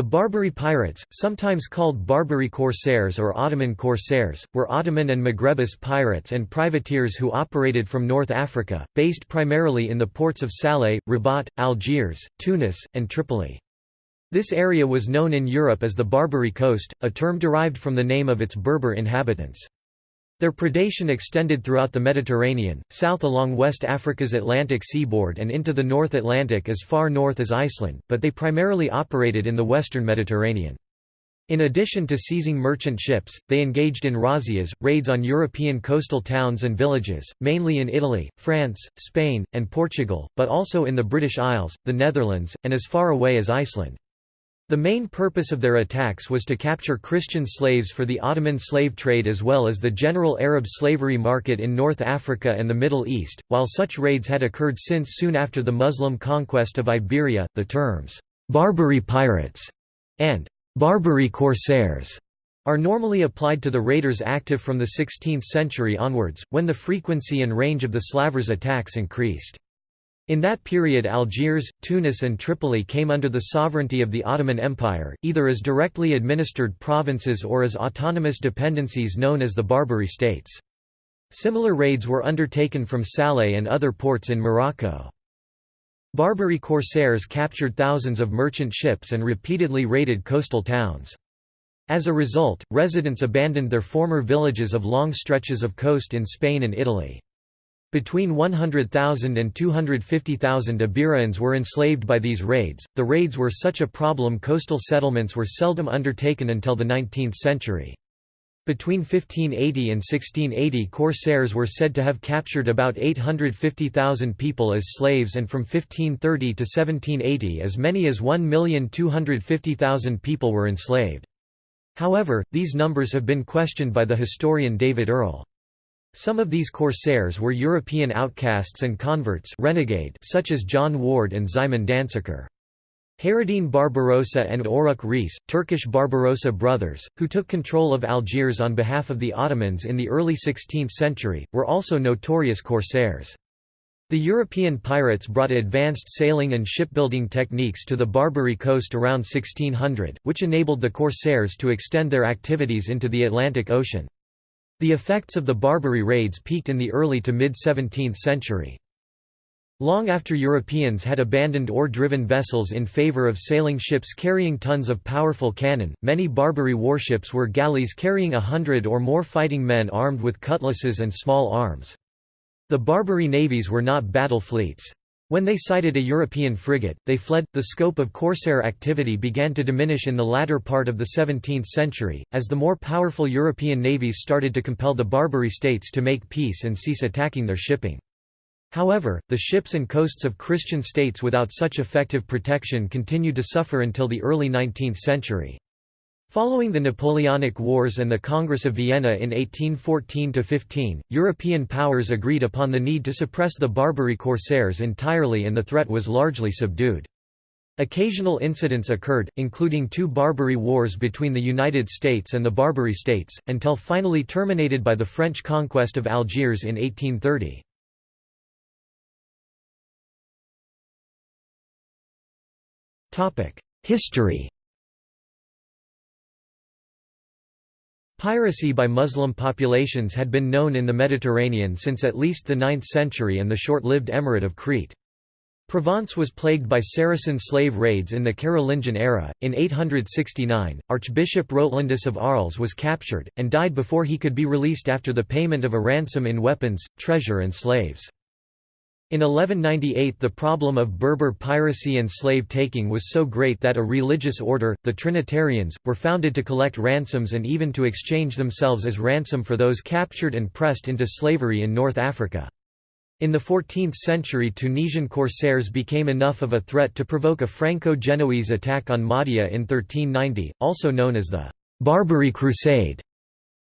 The Barbary pirates, sometimes called Barbary corsairs or Ottoman corsairs, were Ottoman and Maghrebis pirates and privateers who operated from North Africa, based primarily in the ports of Salé, Rabat, Algiers, Tunis, and Tripoli. This area was known in Europe as the Barbary Coast, a term derived from the name of its Berber inhabitants. Their predation extended throughout the Mediterranean, south along West Africa's Atlantic seaboard and into the North Atlantic as far north as Iceland, but they primarily operated in the western Mediterranean. In addition to seizing merchant ships, they engaged in razzias, raids on European coastal towns and villages, mainly in Italy, France, Spain, and Portugal, but also in the British Isles, the Netherlands, and as far away as Iceland. The main purpose of their attacks was to capture Christian slaves for the Ottoman slave trade as well as the general Arab slavery market in North Africa and the Middle East. While such raids had occurred since soon after the Muslim conquest of Iberia, the terms Barbary pirates and Barbary corsairs are normally applied to the raiders active from the 16th century onwards, when the frequency and range of the Slavers attacks increased. In that period Algiers, Tunis and Tripoli came under the sovereignty of the Ottoman Empire, either as directly administered provinces or as autonomous dependencies known as the Barbary states. Similar raids were undertaken from Salé and other ports in Morocco. Barbary corsairs captured thousands of merchant ships and repeatedly raided coastal towns. As a result, residents abandoned their former villages of long stretches of coast in Spain and Italy. Between 100,000 and 250,000 Iberians were enslaved by these raids. The raids were such a problem coastal settlements were seldom undertaken until the 19th century. Between 1580 and 1680 corsairs were said to have captured about 850,000 people as slaves and from 1530 to 1780 as many as 1,250,000 people were enslaved. However, these numbers have been questioned by the historian David Earle. Some of these corsairs were European outcasts and converts renegade such as John Ward and Szymon Danseker. Hayreddin Barbarossa and Oruk Reis, Turkish Barbarossa brothers, who took control of Algiers on behalf of the Ottomans in the early 16th century, were also notorious corsairs. The European pirates brought advanced sailing and shipbuilding techniques to the Barbary coast around 1600, which enabled the corsairs to extend their activities into the Atlantic Ocean. The effects of the Barbary raids peaked in the early to mid-17th century. Long after Europeans had abandoned oar-driven vessels in favor of sailing ships carrying tons of powerful cannon, many Barbary warships were galleys carrying a hundred or more fighting men armed with cutlasses and small arms. The Barbary navies were not battle fleets. When they sighted a European frigate, they fled. The scope of corsair activity began to diminish in the latter part of the 17th century, as the more powerful European navies started to compel the Barbary states to make peace and cease attacking their shipping. However, the ships and coasts of Christian states without such effective protection continued to suffer until the early 19th century. Following the Napoleonic Wars and the Congress of Vienna in 1814–15, European powers agreed upon the need to suppress the Barbary corsairs entirely and the threat was largely subdued. Occasional incidents occurred, including two Barbary wars between the United States and the Barbary states, until finally terminated by the French conquest of Algiers in 1830. History Piracy by Muslim populations had been known in the Mediterranean since at least the 9th century and the short-lived Emirate of Crete. Provence was plagued by Saracen slave raids in the Carolingian era. In 869, Archbishop Rotelandus of Arles was captured, and died before he could be released after the payment of a ransom in weapons, treasure, and slaves. In 1198 the problem of Berber piracy and slave-taking was so great that a religious order, the Trinitarians, were founded to collect ransoms and even to exchange themselves as ransom for those captured and pressed into slavery in North Africa. In the 14th century Tunisian corsairs became enough of a threat to provoke a Franco-Genoese attack on Mahdia in 1390, also known as the «Barbary Crusade».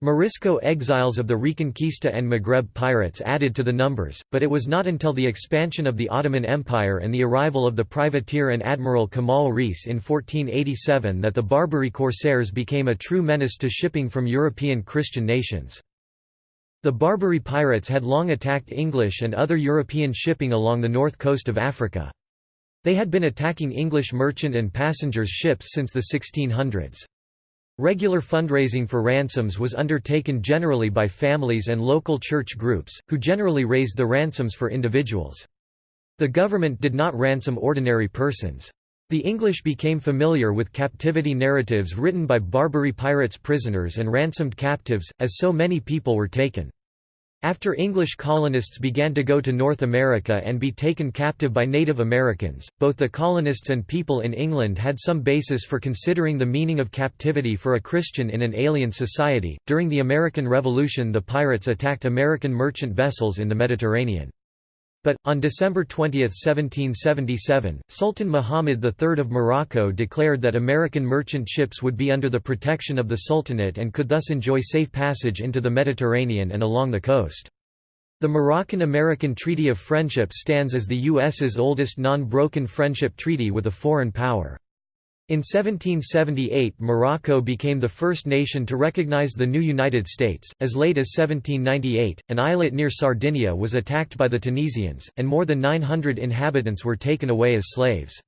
Morisco exiles of the Reconquista and Maghreb pirates added to the numbers, but it was not until the expansion of the Ottoman Empire and the arrival of the privateer and admiral Kemal Reis in 1487 that the Barbary corsairs became a true menace to shipping from European Christian nations. The Barbary pirates had long attacked English and other European shipping along the north coast of Africa. They had been attacking English merchant and passengers ships since the 1600s. Regular fundraising for ransoms was undertaken generally by families and local church groups, who generally raised the ransoms for individuals. The government did not ransom ordinary persons. The English became familiar with captivity narratives written by Barbary pirates prisoners and ransomed captives, as so many people were taken. After English colonists began to go to North America and be taken captive by Native Americans, both the colonists and people in England had some basis for considering the meaning of captivity for a Christian in an alien society. During the American Revolution, the pirates attacked American merchant vessels in the Mediterranean. But, on December 20, 1777, Sultan Muhammad III of Morocco declared that American merchant ships would be under the protection of the Sultanate and could thus enjoy safe passage into the Mediterranean and along the coast. The Moroccan–American Treaty of Friendship stands as the U.S.'s oldest non-broken friendship treaty with a foreign power. In 1778 Morocco became the first nation to recognize the new United States. As late as 1798, an islet near Sardinia was attacked by the Tunisians, and more than 900 inhabitants were taken away as slaves.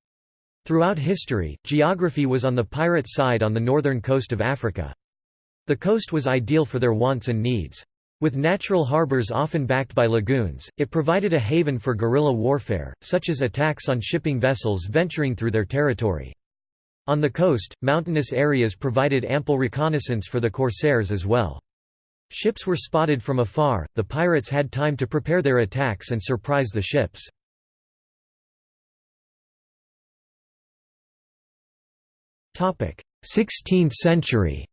Throughout history, geography was on the pirate side on the northern coast of Africa. The coast was ideal for their wants and needs. With natural harbors often backed by lagoons, it provided a haven for guerrilla warfare, such as attacks on shipping vessels venturing through their territory. On the coast, mountainous areas provided ample reconnaissance for the corsairs as well. Ships were spotted from afar, the pirates had time to prepare their attacks and surprise the ships. Topic: 16th century.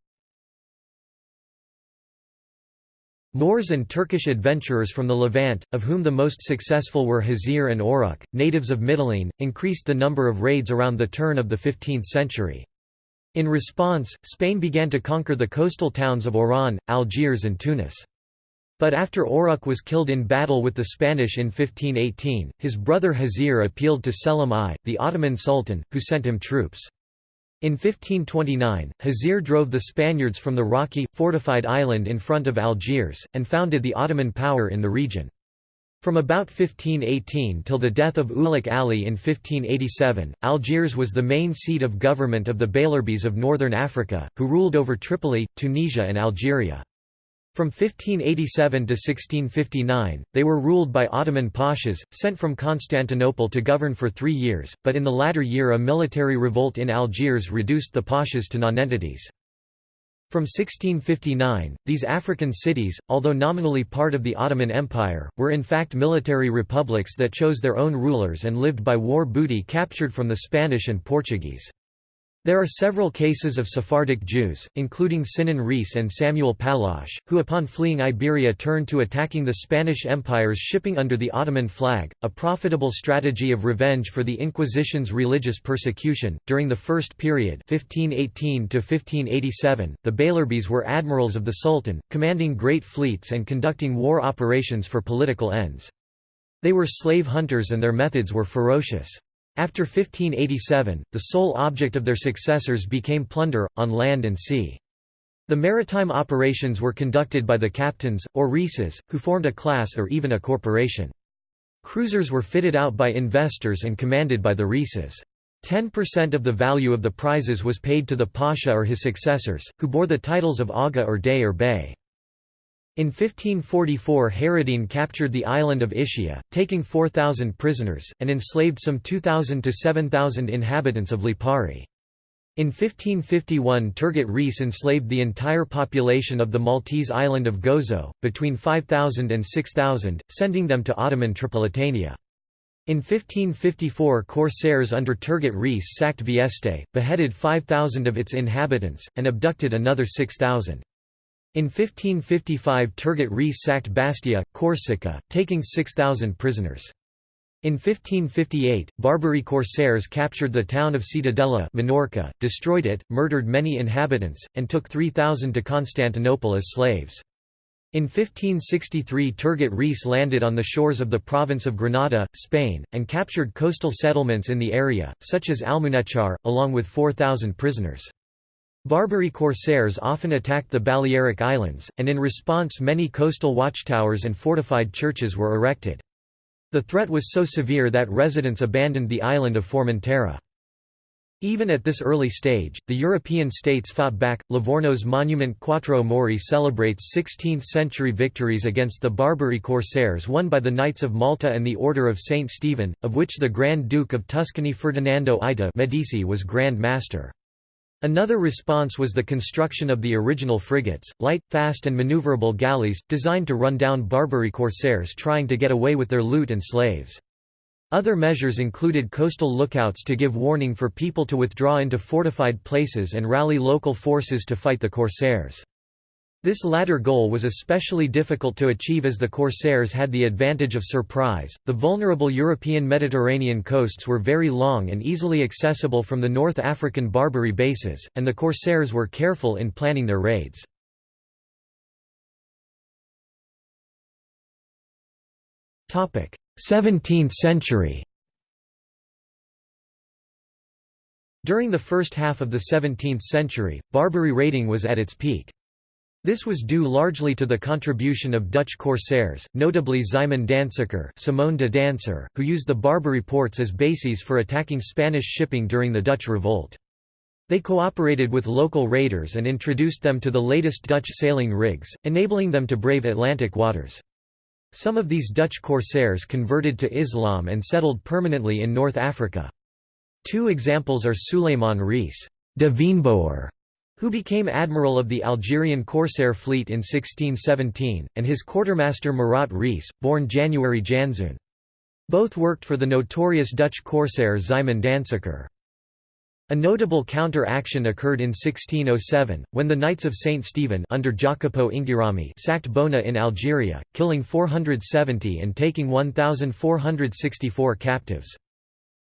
Moors and Turkish adventurers from the Levant, of whom the most successful were Hazir and Oruk, natives of Mytilene, increased the number of raids around the turn of the 15th century. In response, Spain began to conquer the coastal towns of Oran, Algiers and Tunis. But after Oruk was killed in battle with the Spanish in 1518, his brother Hazir appealed to Selim I, the Ottoman Sultan, who sent him troops. In 1529, Hazir drove the Spaniards from the rocky, fortified island in front of Algiers, and founded the Ottoman power in the region. From about 1518 till the death of Ulik Ali in 1587, Algiers was the main seat of government of the Beylerbeys of northern Africa, who ruled over Tripoli, Tunisia and Algeria. From 1587 to 1659, they were ruled by Ottoman pashas, sent from Constantinople to govern for three years, but in the latter year a military revolt in Algiers reduced the pashas to nonentities. From 1659, these African cities, although nominally part of the Ottoman Empire, were in fact military republics that chose their own rulers and lived by war booty captured from the Spanish and Portuguese. There are several cases of Sephardic Jews, including Sinan Reis and Samuel Pallache, who upon fleeing Iberia turned to attacking the Spanish Empire's shipping under the Ottoman flag, a profitable strategy of revenge for the Inquisition's religious persecution. During the first period, 1518 to 1587, the Beylerbeys were admirals of the Sultan, commanding great fleets and conducting war operations for political ends. They were slave hunters and their methods were ferocious. After 1587, the sole object of their successors became plunder, on land and sea. The maritime operations were conducted by the captains, or reeses, who formed a class or even a corporation. Cruisers were fitted out by investors and commanded by the reeses. 10% of the value of the prizes was paid to the pasha or his successors, who bore the titles of aga or dey or bey. In 1544 Hayreddin captured the island of Ischia, taking 4,000 prisoners, and enslaved some 2,000 to 7,000 inhabitants of Lipari. In 1551 Turgut Reis enslaved the entire population of the Maltese island of Gozo, between 5,000 and 6,000, sending them to Ottoman Tripolitania. In 1554 corsairs under Turgut Reis sacked Vieste, beheaded 5,000 of its inhabitants, and abducted another 6,000. In 1555 Turgut Reis sacked Bastia, Corsica, taking 6,000 prisoners. In 1558, Barbary corsairs captured the town of Ciutadella Minorca, destroyed it, murdered many inhabitants, and took 3,000 to Constantinople as slaves. In 1563 Turgut Reis landed on the shores of the province of Granada, Spain, and captured coastal settlements in the area, such as Almunechar, along with 4,000 prisoners. Barbary corsairs often attacked the Balearic Islands, and in response many coastal watchtowers and fortified churches were erected. The threat was so severe that residents abandoned the island of Formentera. Even at this early stage, the European states fought back. Livorno's monument Quattro Mori celebrates 16th century victories against the Barbary corsairs won by the Knights of Malta and the Order of St. Stephen, of which the Grand Duke of Tuscany Ferdinando Aita Medici was Grand Master. Another response was the construction of the original frigates, light, fast and maneuverable galleys, designed to run down Barbary corsairs trying to get away with their loot and slaves. Other measures included coastal lookouts to give warning for people to withdraw into fortified places and rally local forces to fight the corsairs. This latter goal was especially difficult to achieve as the corsairs had the advantage of surprise. The vulnerable European Mediterranean coasts were very long and easily accessible from the North African Barbary bases, and the corsairs were careful in planning their raids. Topic: 17th century During the first half of the 17th century, Barbary raiding was at its peak. This was due largely to the contribution of Dutch corsairs, notably Szymon Danseker Simone de Danser, who used the Barbary ports as bases for attacking Spanish shipping during the Dutch revolt. They cooperated with local raiders and introduced them to the latest Dutch sailing rigs, enabling them to brave Atlantic waters. Some of these Dutch corsairs converted to Islam and settled permanently in North Africa. Two examples are Suleiman Reis de Veenboer, who became admiral of the Algerian corsair fleet in 1617, and his quartermaster Murat Reis, born January Janszoon. Both worked for the notorious Dutch corsair Szymon Danseker. A notable counter-action occurred in 1607, when the Knights of St. Stephen under Jacopo Inghirami sacked Bona in Algeria, killing 470 and taking 1,464 captives.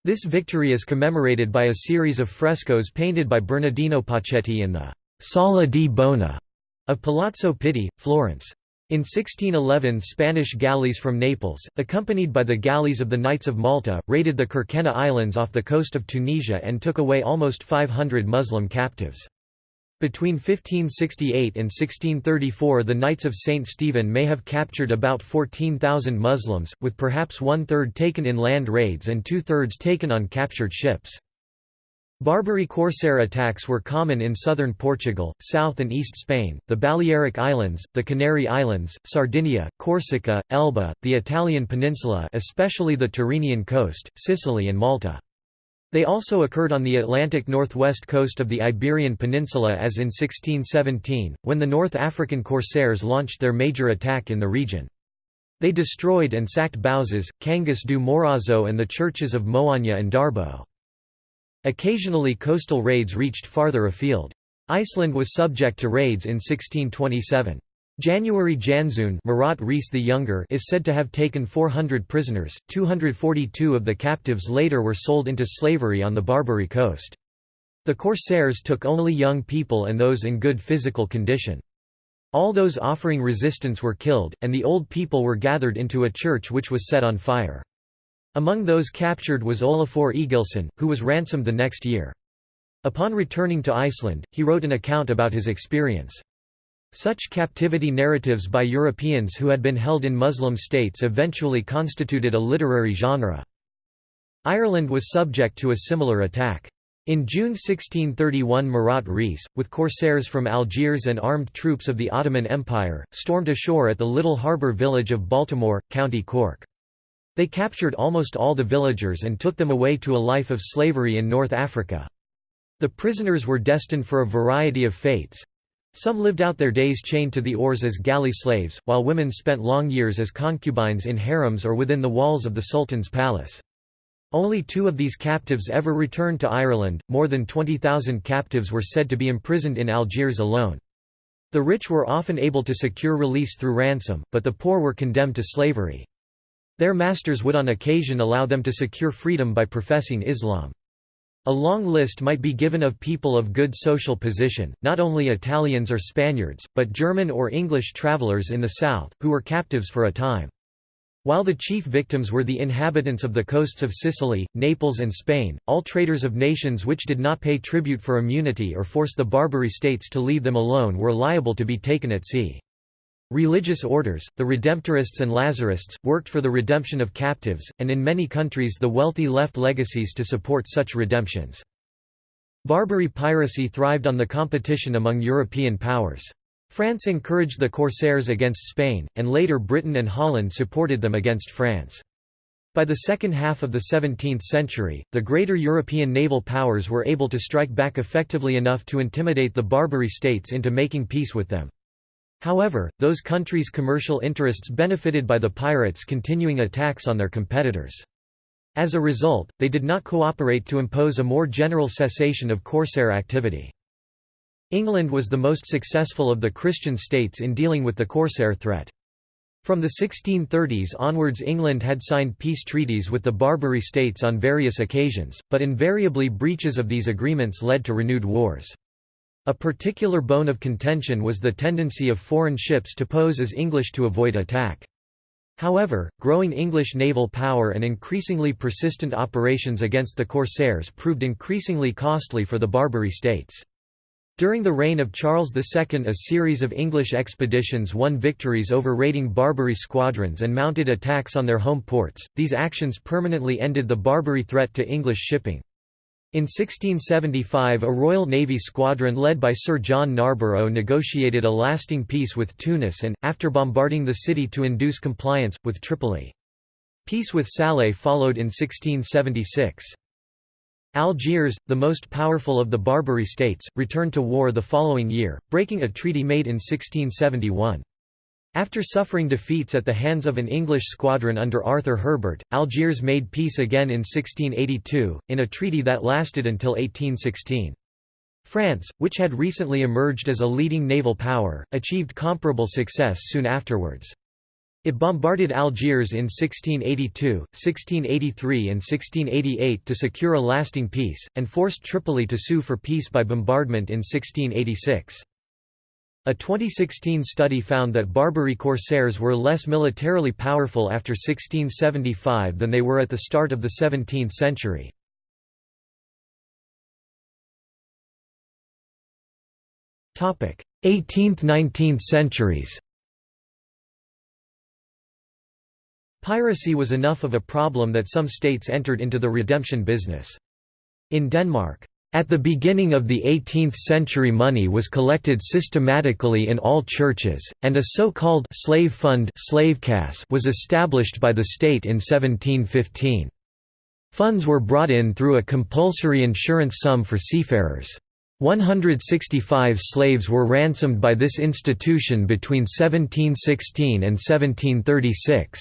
This victory is commemorated by a series of frescoes painted by Bernardino Poccetti in the «Sala di Bona» of Palazzo Pitti, Florence. In 1611 Spanish galleys from Naples, accompanied by the galleys of the Knights of Malta, raided the Kerkennah Islands off the coast of Tunisia and took away almost 500 Muslim captives. Between 1568 and 1634 the Knights of St. Stephen may have captured about 14,000 Muslims, with perhaps one-third taken in land raids and two-thirds taken on captured ships. Barbary corsair attacks were common in southern Portugal, south and east Spain, the Balearic Islands, the Canary Islands, Sardinia, Corsica, Elba, the Italian peninsula especially the Tyrrhenian coast, Sicily and Malta. They also occurred on the Atlantic northwest coast of the Iberian Peninsula as in 1617, when the North African corsairs launched their major attack in the region. They destroyed and sacked Bouzas, Cangas do Morrazo and the churches of Moaña and Darbo. Occasionally coastal raids reached farther afield. Iceland was subject to raids in 1627. January Janszoon Murat Reis the Younger is said to have taken 400 prisoners, 242 of the captives later were sold into slavery on the Barbary coast. The corsairs took only young people and those in good physical condition. All those offering resistance were killed, and the old people were gathered into a church which was set on fire. Among those captured was Olafur Egilsson, who was ransomed the next year. Upon returning to Iceland, he wrote an account about his experience. Such captivity narratives by Europeans who had been held in Muslim states eventually constituted a literary genre. Ireland was subject to a similar attack. In June 1631 Murat Reis, with corsairs from Algiers and armed troops of the Ottoman Empire, stormed ashore at the little harbour village of Baltimore, County Cork. They captured almost all the villagers and took them away to a life of slavery in North Africa. The prisoners were destined for a variety of fates. Some lived out their days chained to the oars as galley slaves, while women spent long years as concubines in harems or within the walls of the Sultan's palace. Only two of these captives ever returned to Ireland, more than 20,000 captives were said to be imprisoned in Algiers alone. The rich were often able to secure release through ransom, but the poor were condemned to slavery. Their masters would on occasion allow them to secure freedom by professing Islam. A long list might be given of people of good social position, not only Italians or Spaniards, but German or English travelers in the south, who were captives for a time. While the chief victims were the inhabitants of the coasts of Sicily, Naples and Spain, all traders of nations which did not pay tribute for immunity or force the Barbary states to leave them alone were liable to be taken at sea. Religious orders, the Redemptorists and Lazarists, worked for the redemption of captives, and in many countries the wealthy left legacies to support such redemptions. Barbary piracy thrived on the competition among European powers. France encouraged the corsairs against Spain, and later Britain and Holland supported them against France. By the second half of the 17th century, the greater European naval powers were able to strike back effectively enough to intimidate the Barbary states into making peace with them. However, those countries' commercial interests benefited by the pirates continuing attacks on their competitors. As a result, they did not cooperate to impose a more general cessation of corsair activity. England was the most successful of the Christian states in dealing with the corsair threat. From the 1630s onwards England had signed peace treaties with the Barbary states on various occasions, but invariably breaches of these agreements led to renewed wars. A particular bone of contention was the tendency of foreign ships to pose as English to avoid attack. However, growing English naval power and increasingly persistent operations against the corsairs proved increasingly costly for the Barbary states. During the reign of Charles II a series of English expeditions won victories over raiding Barbary squadrons and mounted attacks on their home ports, these actions permanently ended the Barbary threat to English shipping. In 1675 a Royal Navy squadron led by Sir John Narborough negotiated a lasting peace with Tunis and, after bombarding the city to induce compliance, with Tripoli. Peace with Salé followed in 1676. Algiers, the most powerful of the Barbary states, returned to war the following year, breaking a treaty made in 1671. After suffering defeats at the hands of an English squadron under Arthur Herbert, Algiers made peace again in 1682, in a treaty that lasted until 1816. France, which had recently emerged as a leading naval power, achieved comparable success soon afterwards. It bombarded Algiers in 1682, 1683 and 1688 to secure a lasting peace, and forced Tripoli to sue for peace by bombardment in 1686. A 2016 study found that Barbary corsairs were less militarily powerful after 1675 than they were at the start of the 17th century. Topic: 18th–19th centuries. Piracy was enough of a problem that some states entered into the redemption business. In Denmark, at the beginning of the 18th century money was collected systematically in all churches, and a so-called slave fund slave was established by the state in 1715. Funds were brought in through a compulsory insurance sum for seafarers. 165 slaves were ransomed by this institution between 1716 and 1736.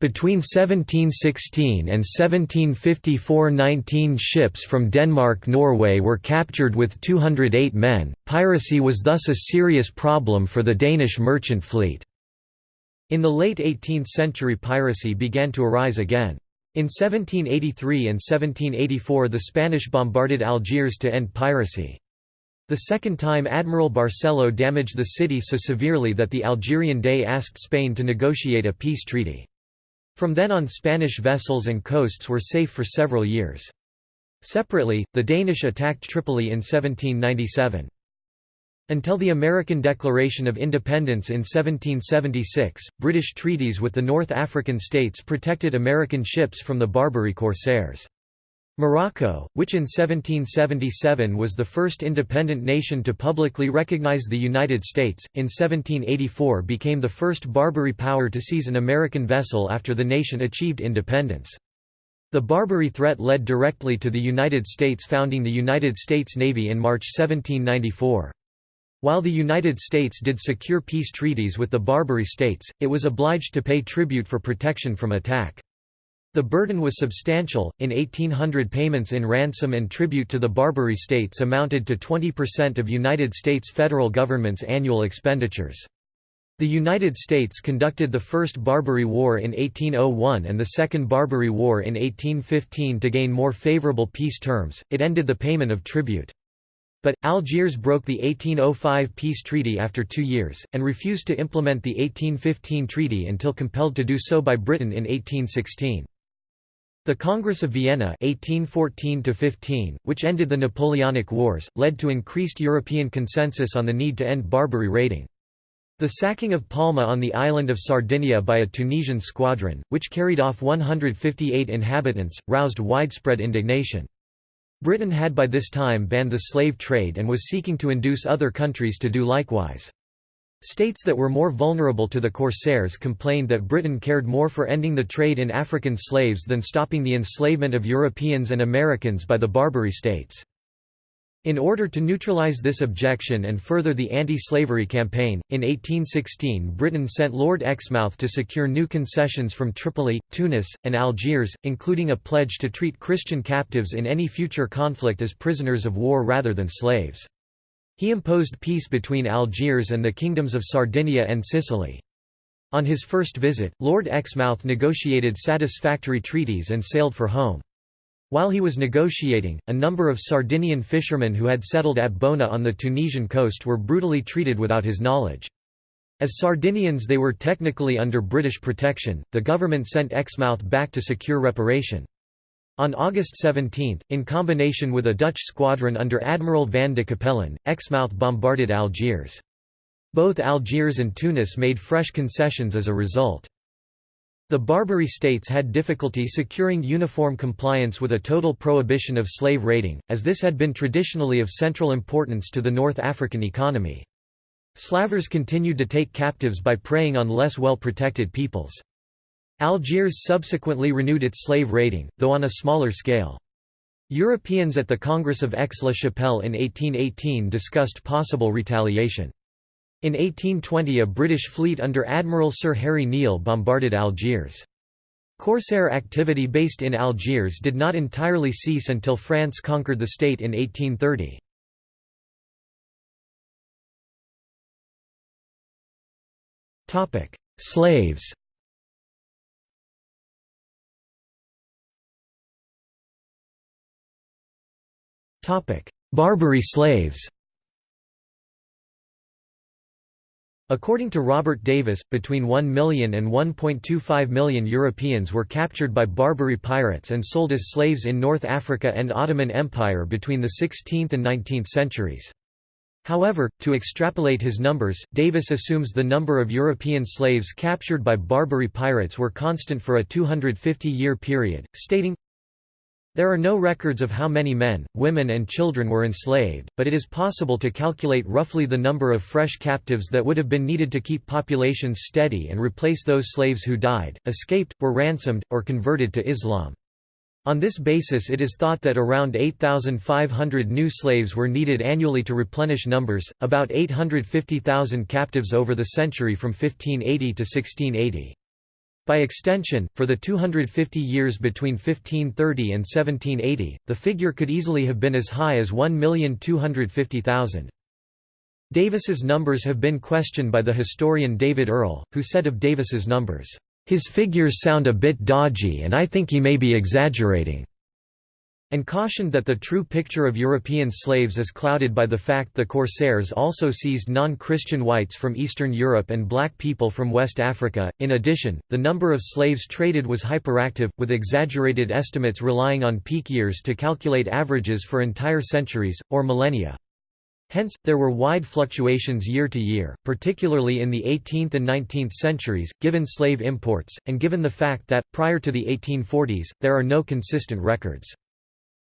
Between 1716 and 1754 19 ships from Denmark-Norway were captured with 208 men, piracy was thus a serious problem for the Danish merchant fleet. In the late 18th century piracy began to arise again. In 1783 and 1784 the Spanish bombarded Algiers to end piracy. The second time Admiral Barcelo damaged the city so severely that the Algerian Dey asked Spain to negotiate a peace treaty. From then on Spanish vessels and coasts were safe for several years. Separately, the Danish attacked Tripoli in 1797. Until the American Declaration of Independence in 1776, British treaties with the North African states protected American ships from the Barbary corsairs. Morocco, which in 1777 was the first independent nation to publicly recognize the United States, in 1784 became the first Barbary power to seize an American vessel after the nation achieved independence. The Barbary threat led directly to the United States founding the United States Navy in March 1794. While the United States did secure peace treaties with the Barbary states, it was obliged to pay tribute for protection from attack. The burden was substantial, in 1800 payments in ransom and tribute to the Barbary states amounted to 20% of United States federal government's annual expenditures. The United States conducted the First Barbary War in 1801 and the Second Barbary War in 1815 to gain more favorable peace terms, it ended the payment of tribute. But, Algiers broke the 1805 peace treaty after two years, and refused to implement the 1815 treaty until compelled to do so by Britain in 1816. The Congress of Vienna 1814 which ended the Napoleonic Wars, led to increased European consensus on the need to end Barbary raiding. The sacking of Palma on the island of Sardinia by a Tunisian squadron, which carried off 158 inhabitants, roused widespread indignation. Britain had by this time banned the slave trade and was seeking to induce other countries to do likewise. States that were more vulnerable to the corsairs complained that Britain cared more for ending the trade in African slaves than stopping the enslavement of Europeans and Americans by the Barbary states. In order to neutralize this objection and further the anti-slavery campaign, in 1816 Britain sent Lord Exmouth to secure new concessions from Tripoli, Tunis, and Algiers, including a pledge to treat Christian captives in any future conflict as prisoners of war rather than slaves. He imposed peace between Algiers and the kingdoms of Sardinia and Sicily. On his first visit, Lord Exmouth negotiated satisfactory treaties and sailed for home. While he was negotiating, a number of Sardinian fishermen who had settled at Bona on the Tunisian coast were brutally treated without his knowledge. As Sardinians they were technically under British protection, the government sent Exmouth back to secure reparation. On August 17, in combination with a Dutch squadron under Admiral van de Capellen, Exmouth bombarded Algiers. Both Algiers and Tunis made fresh concessions as a result. The Barbary states had difficulty securing uniform compliance with a total prohibition of slave raiding, as this had been traditionally of central importance to the North African economy. Slavers continued to take captives by preying on less well-protected peoples. Algiers subsequently renewed its slave raiding, though on a smaller scale. Europeans at the Congress of Aix-la-Chapelle in 1818 discussed possible retaliation. In 1820 a British fleet under Admiral Sir Harry Neale bombarded Algiers. Corsair activity based in Algiers did not entirely cease until France conquered the state in 1830. Slaves Barbary slaves According to Robert Davis, between 1 million and 1.25 million Europeans were captured by Barbary pirates and sold as slaves in North Africa and Ottoman Empire between the 16th and 19th centuries. However, to extrapolate his numbers, Davis assumes the number of European slaves captured by Barbary pirates were constant for a 250-year period, stating, there are no records of how many men, women and children were enslaved, but it is possible to calculate roughly the number of fresh captives that would have been needed to keep populations steady and replace those slaves who died, escaped, were ransomed, or converted to Islam. On this basis it is thought that around 8,500 new slaves were needed annually to replenish numbers, about 850,000 captives over the century from 1580 to 1680. By extension, for the 250 years between 1530 and 1780, the figure could easily have been as high as 1,250,000. Davis's numbers have been questioned by the historian David Earle, who said of Davis's numbers, "...his figures sound a bit dodgy and I think he may be exaggerating." And cautioned that the true picture of European slaves is clouded by the fact the corsairs also seized non-Christian whites from Eastern Europe and black people from West Africa. In addition, the number of slaves traded was hyperactive, with exaggerated estimates relying on peak years to calculate averages for entire centuries, or millennia. Hence, there were wide fluctuations year to year, particularly in the 18th and 19th centuries, given slave imports, and given the fact that, prior to the 1840s, there are no consistent records.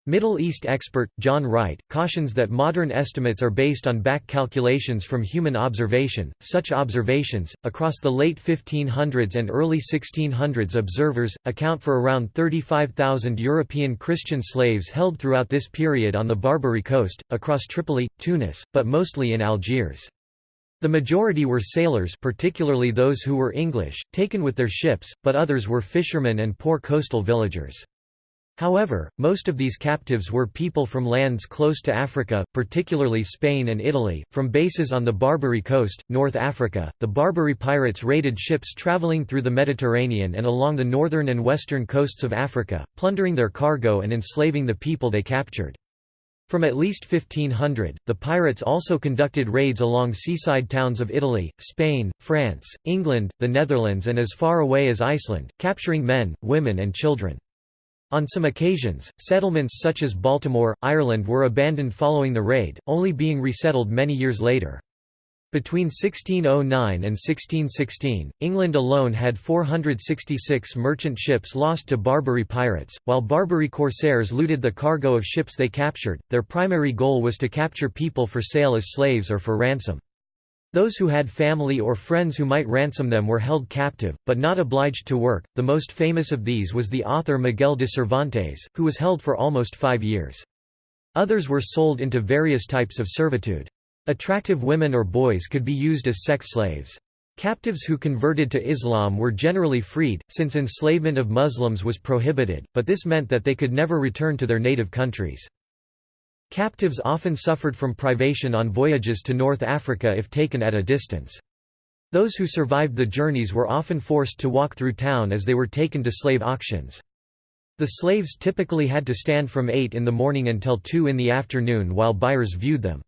Middle East expert, John Wright, cautions that modern estimates are based on back calculations from human observation. Such observations, across the late 1500s and early 1600s observers, account for around 35,000 European Christian slaves held throughout this period on the Barbary coast, across Tripoli, Tunis, but mostly in Algiers. The majority were sailors particularly those who were English, taken with their ships, but others were fishermen and poor coastal villagers. However, most of these captives were people from lands close to Africa, particularly Spain and Italy, from bases on the Barbary coast, North Africa. The Barbary pirates raided ships traveling through the Mediterranean and along the northern and western coasts of Africa, plundering their cargo and enslaving the people they captured. From at least 1500, the pirates also conducted raids along seaside towns of Italy, Spain, France, England, the Netherlands and as far away as Iceland, capturing men, women and children. On some occasions, settlements such as Baltimore, Ireland were abandoned following the raid, only being resettled many years later. Between 1609 and 1616, England alone had 466 merchant ships lost to Barbary pirates. While Barbary corsairs looted the cargo of ships they captured, their primary goal was to capture people for sale as slaves or for ransom. Those who had family or friends who might ransom them were held captive, but not obliged to work. The most famous of these was the author Miguel de Cervantes, who was held for almost five years. Others were sold into various types of servitude. Attractive women or boys could be used as sex slaves. Captives who converted to Islam were generally freed, since enslavement of Muslims was prohibited, but this meant that they could never return to their native countries. Captives often suffered from privation on voyages to North Africa if taken at a distance. Those who survived the journeys were often forced to walk through town as they were taken to slave auctions. The slaves typically had to stand from 8 in the morning until 2 in the afternoon while buyers viewed them.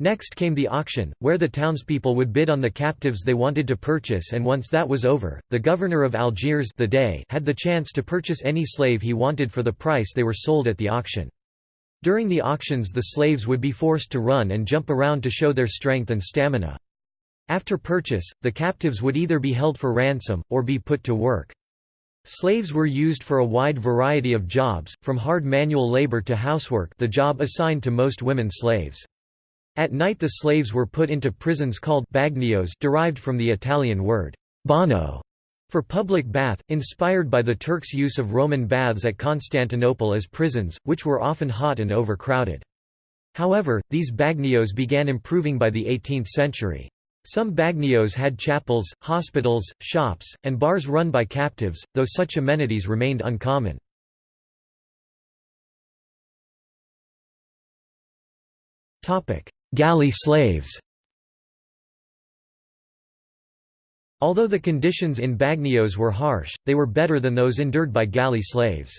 Next came the auction, where the townspeople would bid on the captives they wanted to purchase and once that was over, the governor of Algiers the Dey had the chance to purchase any slave he wanted for the price they were sold at the auction. During the auctions the slaves would be forced to run and jump around to show their strength and stamina. After purchase, the captives would either be held for ransom, or be put to work. Slaves were used for a wide variety of jobs, from hard manual labor to housework the job assigned to most women slaves. At night the slaves were put into prisons called bagnios derived from the Italian word «bagno» for public bath, inspired by the Turks' use of Roman baths at Constantinople as prisons, which were often hot and overcrowded. However, these bagnios began improving by the 18th century. Some bagnios had chapels, hospitals, shops, and bars run by captives, though such amenities remained uncommon. Galley slaves Although the conditions in Bagnios were harsh, they were better than those endured by galley slaves.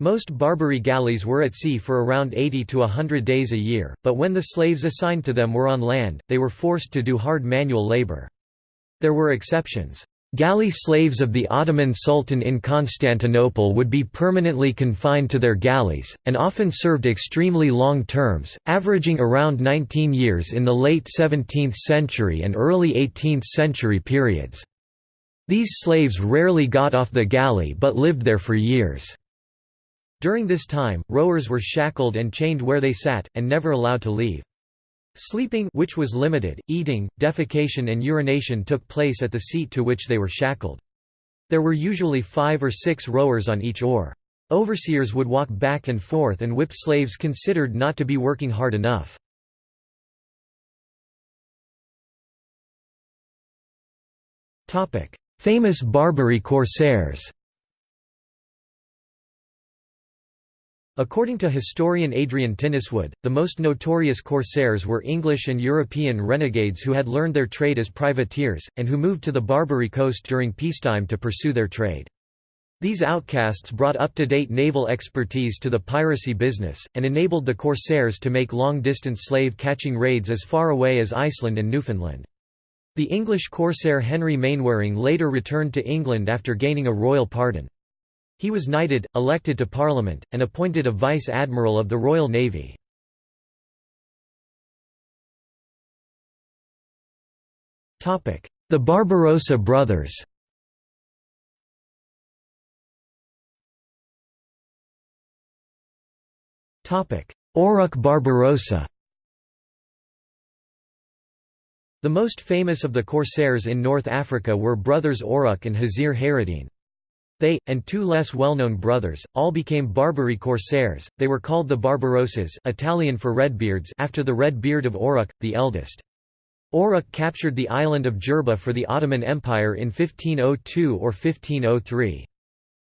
Most Barbary galleys were at sea for around 80 to 100 days a year, but when the slaves assigned to them were on land, they were forced to do hard manual labor. There were exceptions. Galley slaves of the Ottoman Sultan in Constantinople would be permanently confined to their galleys, and often served extremely long terms, averaging around 19 years in the late 17th century and early 18th century periods. These slaves rarely got off the galley but lived there for years. During this time, rowers were shackled and chained where they sat, and never allowed to leave. Sleeping which was limited, eating, defecation and urination took place at the seat to which they were shackled. There were usually five or six rowers on each oar. Overseers would walk back and forth and whip slaves considered not to be working hard enough. Famous Barbary corsairs According to historian Adrian Tinniswood, the most notorious corsairs were English and European renegades who had learned their trade as privateers, and who moved to the Barbary coast during peacetime to pursue their trade. These outcasts brought up-to-date naval expertise to the piracy business, and enabled the corsairs to make long-distance slave-catching raids as far away as Iceland and Newfoundland. The English corsair Henry Mainwaring later returned to England after gaining a royal pardon. He was knighted, elected to Parliament, and appointed a Vice-Admiral of the Royal Navy. The Barbarossa brothers Auruk Barbarossa The most famous of the corsairs in North Africa were brothers Auruk and Hazir Hayreddin. They, and two less well-known brothers, all became Barbary corsairs, they were called the Barbarossas Italian for Redbeards after the red beard of Auruk, the eldest. Auruk captured the island of Jerba for the Ottoman Empire in 1502 or 1503.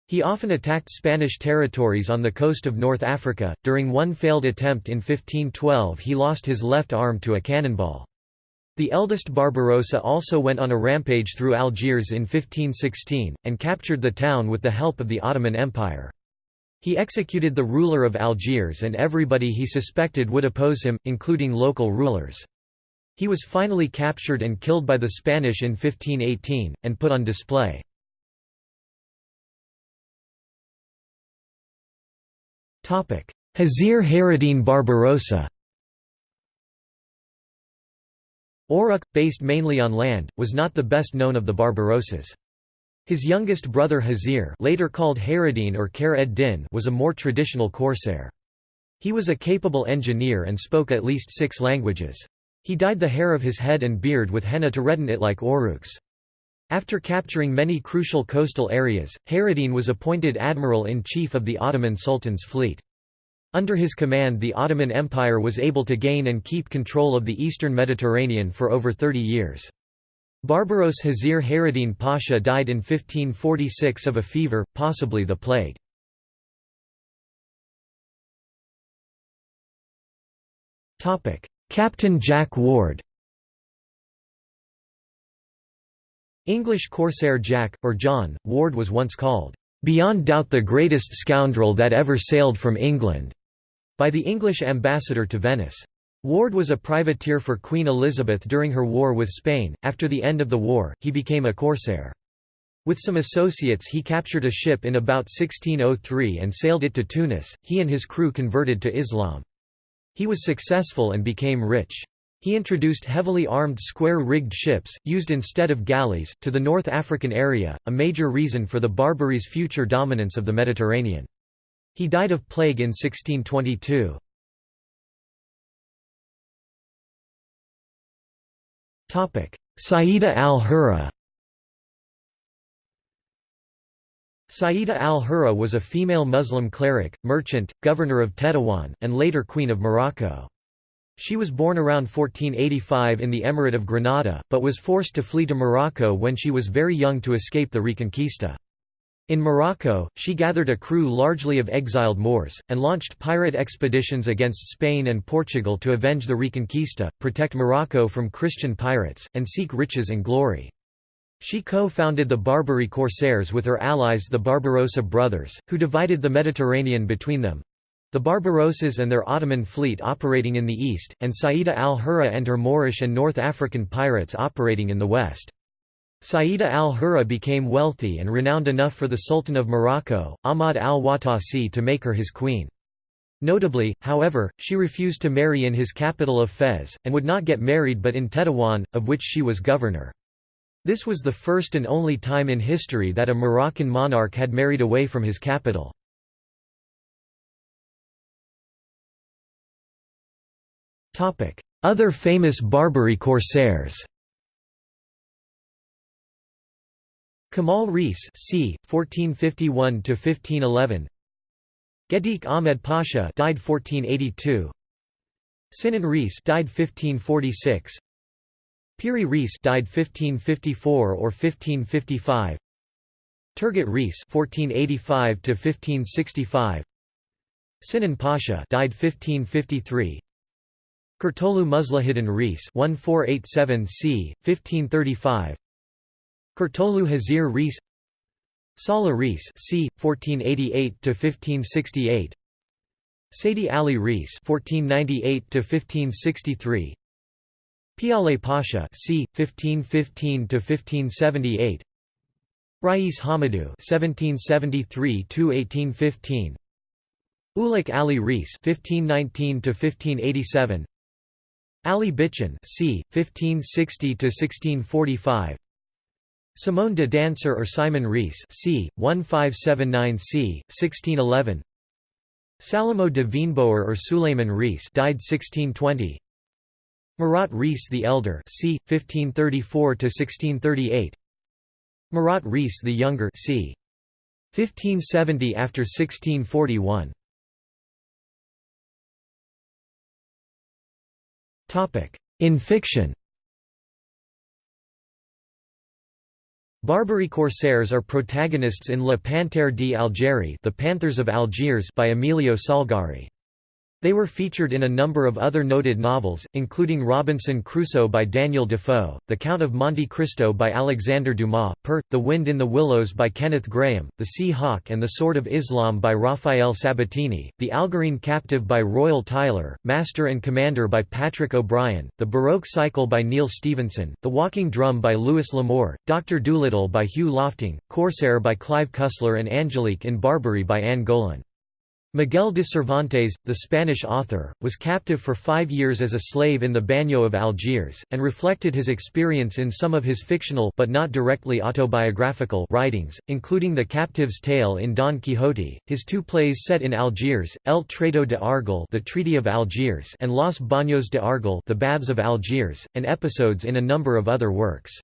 He often attacked Spanish territories on the coast of North Africa. During one failed attempt in 1512, he lost his left arm to a cannonball. The eldest Barbarossa also went on a rampage through Algiers in 1516, and captured the town with the help of the Ottoman Empire. He executed the ruler of Algiers and everybody he suspected would oppose him, including local rulers. He was finally captured and killed by the Spanish in 1518, and put on display. Hazir Hayreddin Barbarossa Uruk, based mainly on land, was not the best known of the Barbarossas. His youngest brother Hazir later called Hayreddin or Khair ed-Din was a more traditional corsair. He was a capable engineer and spoke at least six languages. He dyed the hair of his head and beard with henna to redden it like Uruk's. After capturing many crucial coastal areas, Hayreddin was appointed admiral-in-chief of the Ottoman Sultan's fleet. Under his command the Ottoman Empire was able to gain and keep control of the eastern Mediterranean for over 30 years. Barbaros Hazir Hayreddin Pasha died in 1546 of a fever, possibly the plague. Captain Jack Ward English corsair Jack, or John, Ward was once called, "...beyond doubt the greatest scoundrel that ever sailed from England", by the English ambassador to Venice. Ward was a privateer for Queen Elizabeth during her war with Spain. After the end of the war, he became a corsair. With some associates he captured a ship in about 1603 and sailed it to Tunis. He and his crew converted to Islam. He was successful and became rich. He introduced heavily armed square-rigged ships, used instead of galleys, to the North African area, a major reason for the Barbary's future dominance of the Mediterranean. He died of plague in 1622. Saida al-Hurra Saida al-Hurra was a female Muslim cleric, merchant, governor of Tetuan, and later Queen of Morocco. She was born around 1485 in the Emirate of Granada, but was forced to flee to Morocco when she was very young to escape the Reconquista. In Morocco, she gathered a crew largely of exiled Moors, and launched pirate expeditions against Spain and Portugal to avenge the Reconquista, protect Morocco from Christian pirates, and seek riches and glory. She co-founded the Barbary Corsairs with her allies the Barbarossa brothers, who divided the Mediterranean between them. The Barbarossas and their Ottoman fleet operating in the east, and Saida al-Hurra and her Moorish and North African pirates operating in the west. Saida al-Hurra became wealthy and renowned enough for the Sultan of Morocco, Ahmad al-Watasi to make her his queen. Notably, however, she refused to marry in his capital of Fez, and would not get married but in Tetuan, of which she was governor. This was the first and only time in history that a Moroccan monarch had married away from his capital. Other famous Barbary corsairs Kemal Reis c. 1451 1511 Gedik Ahmed Pasha died 1482 Sinan Reis died 1546 Piri Reis died 1554 or 1555. Turgut Reis 1485 to 1565. Sinan Pasha died 1553. Kurtolu Muslahidin Reis 1487 c. 1535. Kurtolu Hazir Reis Salah Reis c. 1488 to 1568. Seydi Ali Reis 1498 to 1563. Piale Pasha c. 1515–1578 Rais Hamadou 1773–1815 Ulik Ali Reis 1519–1587 Ali Bitchin c. 1560–1645 Simone de Danser or Simon Reis c. 1579 c. 1611 Salamo de Veenboer or Suleiman Reis died 1620 Murat Reis the Elder c. 1534–1638 Murat Reis the Younger c. 1570 after 1641 Topic In fiction Barbary corsairs are protagonists in Le Panthère d'Algérie The Panthers of Algiers by Emilio Salgari. They were featured in a number of other noted novels, including Robinson Crusoe by Daniel Defoe, The Count of Monte Cristo by Alexander Dumas, The Wind in the Willows by Kenneth Grahame, The Sea Hawk and the Sword of Islam by Rafael Sabatini, The Algerine Captive by Royall Tyler, Master and Commander by Patrick O'Brian, The Baroque Cycle by Neal Stephenson, The Walking Drum by Louis L'Amour, Dr. Dolittle by Hugh Lofting, Corsair by Clive Cussler and Angelique in Barbary by Anne Golon. Miguel de Cervantes, the Spanish author, was captive for five years as a slave in the Bagnio of Algiers, and reflected his experience in some of his fictional but not directly autobiographical writings, including The Captive's Tale in Don Quixote, his two plays set in Algiers, El Trato de Argel The Treaty of Algiers and Los Baños de Argel The Baths of Algiers, and episodes in a number of other works.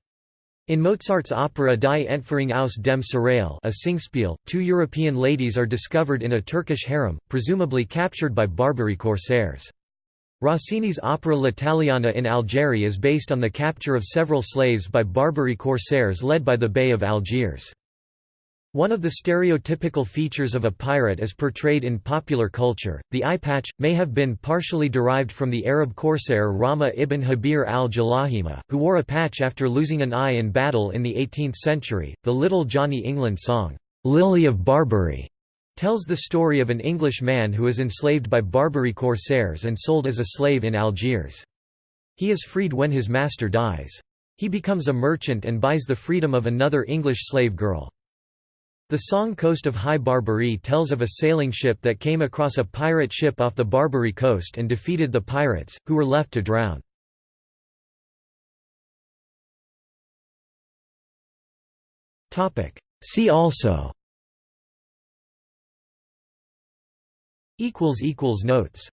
In Mozart's opera Die Entführung aus dem Serail a singspiel, two European ladies are discovered in a Turkish harem, presumably captured by Barbary corsairs. Rossini's opera L'Italiana in Algeria is based on the capture of several slaves by Barbary corsairs led by the Bey of Algiers. One of the stereotypical features of a pirate as portrayed in popular culture, the eye patch, may have been partially derived from the Arab corsair Rama ibn Habir al-Jalahima, who wore a patch after losing an eye in battle in the 18th century. The Little Johnny England song, Lily of Barbary, tells the story of an English man who is enslaved by Barbary corsairs and sold as a slave in Algiers. He is freed when his master dies. He becomes a merchant and buys the freedom of another English slave girl. The song Coast of High Barbary tells of a sailing ship that came across a pirate ship off the Barbary coast and defeated the pirates, who were left to drown. See also. Notes